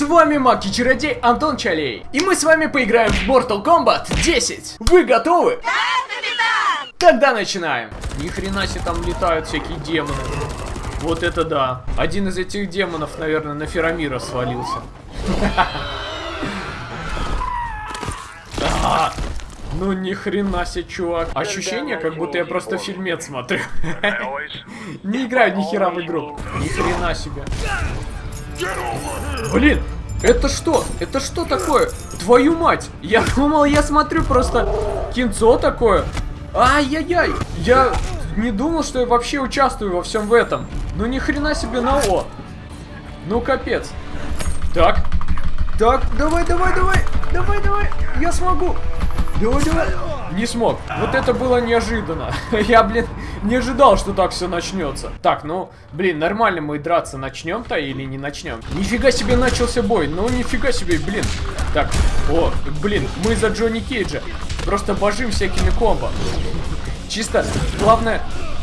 С вами Маг и Чародей Антон Чалей. И мы с вами поиграем в Mortal Kombat 10. Вы готовы? Да, капитан! Тогда начинаем. Ни хрена себе там летают всякие демоны. Вот это да. Один из этих демонов, наверное, на Ферамира свалился. Ну ни хрена себе, чувак. Ощущение, как будто я просто фильмец смотрю. Не играю ни хера в игру. Ни хрена себе. Блин, это что? Это что такое? Твою мать! Я думал, я смотрю просто кинцо такое. Ай-яй-яй! Я не думал, что я вообще участвую во всем в этом. Ну ни хрена себе на О. Ну капец. Так. Так, давай, давай, давай. Давай, давай. Я смогу. Не смог. Вот это было неожиданно. Я, блин, не ожидал, что так все начнется. Так, ну, блин, нормально мы драться начнем-то или не начнем? Нифига себе начался бой. Ну, нифига себе, блин. Так, о, блин, мы за Джонни Кейджа. Просто божим всякими комбо. Чисто, главная,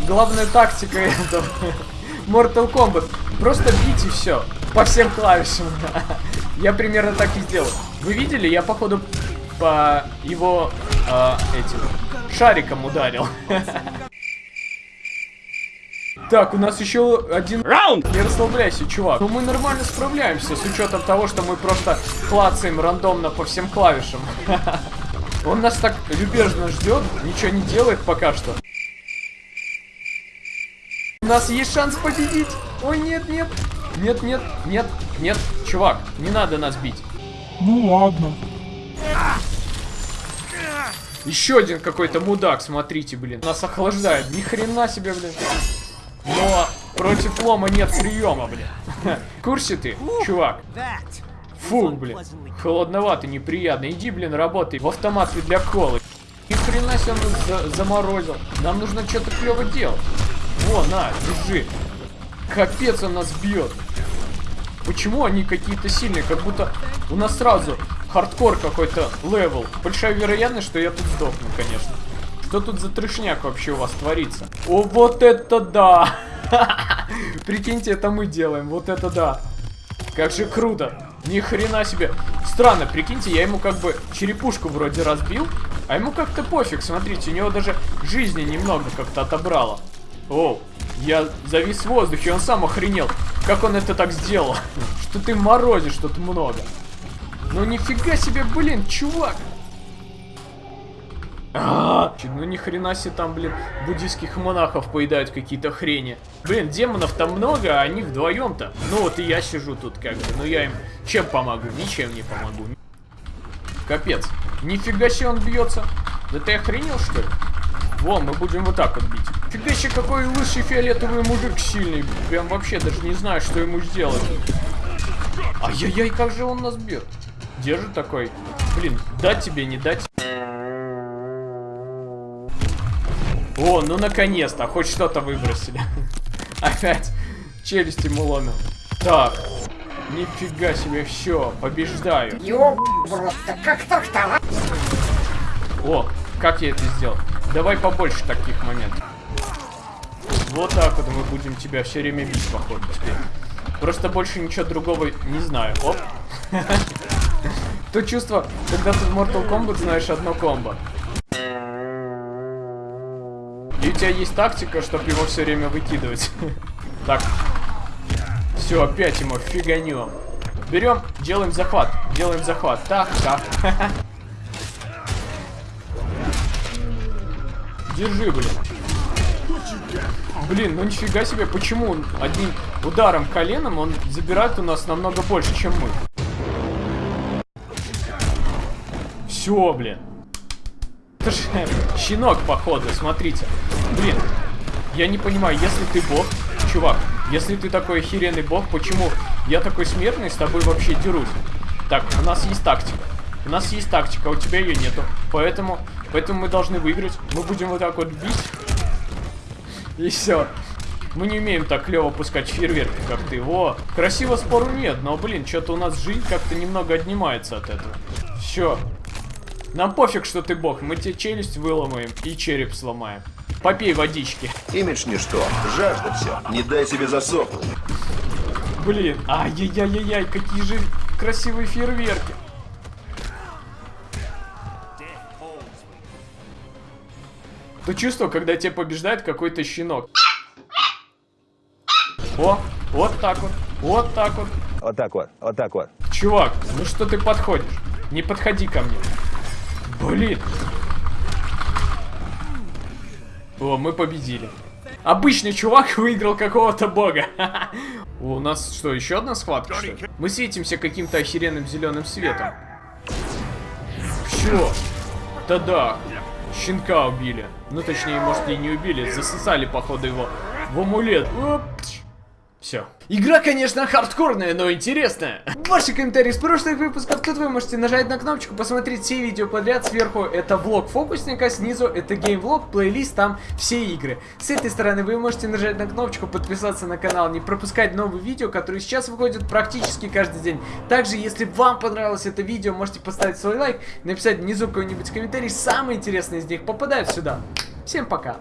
главная тактика этого. Mortal Kombat. Просто бить и все. По всем клавишам. Я примерно так и сделал. Вы видели? Я, походу, по его э, этим шариком ударил. Так, у нас еще один раунд. Не расслабляйся, чувак. Ну мы нормально справляемся, с учетом того, что мы просто клацаем рандомно по всем клавишам. Он нас так любезно ждет, ничего не делает пока что. У нас есть шанс победить. Ой, нет, нет. Нет, нет, нет, нет. Чувак, не надо нас бить. Ну ладно. Еще один какой-то мудак, смотрите, блин. Нас охлаждает. Ни хрена себе, блин. Но против лома нет приема, блин. В ты, чувак? Фу, блин. Холодновато, неприятно. Иди, блин, работай в автомате для колы. Ни хрена себе он за заморозил. Нам нужно что-то клево делать. Во, на, держи. Капец он нас бьет. Почему они какие-то сильные? Как будто у нас сразу хардкор какой-то level. Большая вероятность, что я тут сдохну, конечно. Что тут за трешняк вообще у вас творится? О, вот это да! Прикиньте, это мы делаем. Вот это да. Как же круто. Ни хрена себе. Странно, прикиньте, я ему как бы черепушку вроде разбил, а ему как-то пофиг. Смотрите, у него даже жизни немного как-то отобрало. О, я завис в воздухе, он сам охренел. Как он это так сделал? Что ты морозишь тут много. Ну нифига себе, блин, чувак. А, -а, ну ни хрена себе там, блин, буддийских монахов поедают какие-то хрени. Блин, демонов там много, а они вдвоем-то. Ну вот и я сижу тут как бы, ну я им чем помогу? Ничем не помогу. Капец. Нифига себе он бьется. Да ты охренел что ли? Вон, мы будем вот так вот бить. Фига себе, какой лысый фиолетовый мужик сильный. Прям вообще даже не знаю, что ему сделать. Ай-яй-яй, как же он нас бьет. Держит такой. Блин, дать тебе, не дать. О, ну наконец-то, хоть что-то выбросили. Опять челюсть ему ломил. Так, нифига себе, все, побеждаю. Ёб, просто как так-то? О, как я это сделал? Давай побольше таких моментов. Вот так вот мы будем тебя все время бить, походу, теперь. Просто больше ничего другого не знаю. Оп. То чувство, когда ты в Mortal Kombat знаешь одно комбо. И у тебя есть тактика, чтобы его все время выкидывать. Так. Все, опять ему фиганем. Берем, делаем захват. Делаем захват. Так, так. Держи, блин. Блин, ну нифига себе, почему одним ударом коленом он забирает у нас намного больше, чем мы? Все, блин. Это же щенок, походу, смотрите. Блин, я не понимаю, если ты бог, чувак, если ты такой охеренный бог, почему я такой смертный с тобой вообще дерусь? Так, у нас есть тактика. У нас есть тактика, а у тебя ее нету. Поэтому, поэтому мы должны выиграть. Мы будем вот так вот бить. И все. Мы не умеем так клево пускать фейерверки, как ты. Во, красиво спору нет, но, блин, что-то у нас жизнь как-то немного отнимается от этого. Все. Нам пофиг, что ты бог. Мы тебе челюсть выломаем и череп сломаем. Попей водички. Имидж ничто. Жажда все. Не дай себе засохнуть. блин. Ай-яй-яй-яй, какие же красивые фейерверки. То чувство, когда тебя побеждает какой-то щенок. О, вот так вот, вот так вот. Вот так вот, вот так вот. Чувак, ну что ты подходишь? Не подходи ко мне. Блин. О, мы победили. Обычный чувак выиграл какого-то бога. У нас что, еще одна схватка, что? Мы светимся каким-то охеренным зеленым светом. Все. Да-да. Щенка убили. Ну, точнее, может, и не убили. Засосали, походу, его в амулет. Все. Игра, конечно, хардкорная, но интересная. Ваши комментарии с прошлых выпусков. Тут вы можете нажать на кнопочку, посмотреть все видео подряд. Сверху это влог фокусника, снизу это геймвлог, плейлист, там все игры. С этой стороны вы можете нажать на кнопочку, подписаться на канал, не пропускать новые видео, которые сейчас выходят практически каждый день. Также, если вам понравилось это видео, можете поставить свой лайк, написать внизу какой-нибудь комментарий. Самые интересные из них попадают сюда. Всем пока.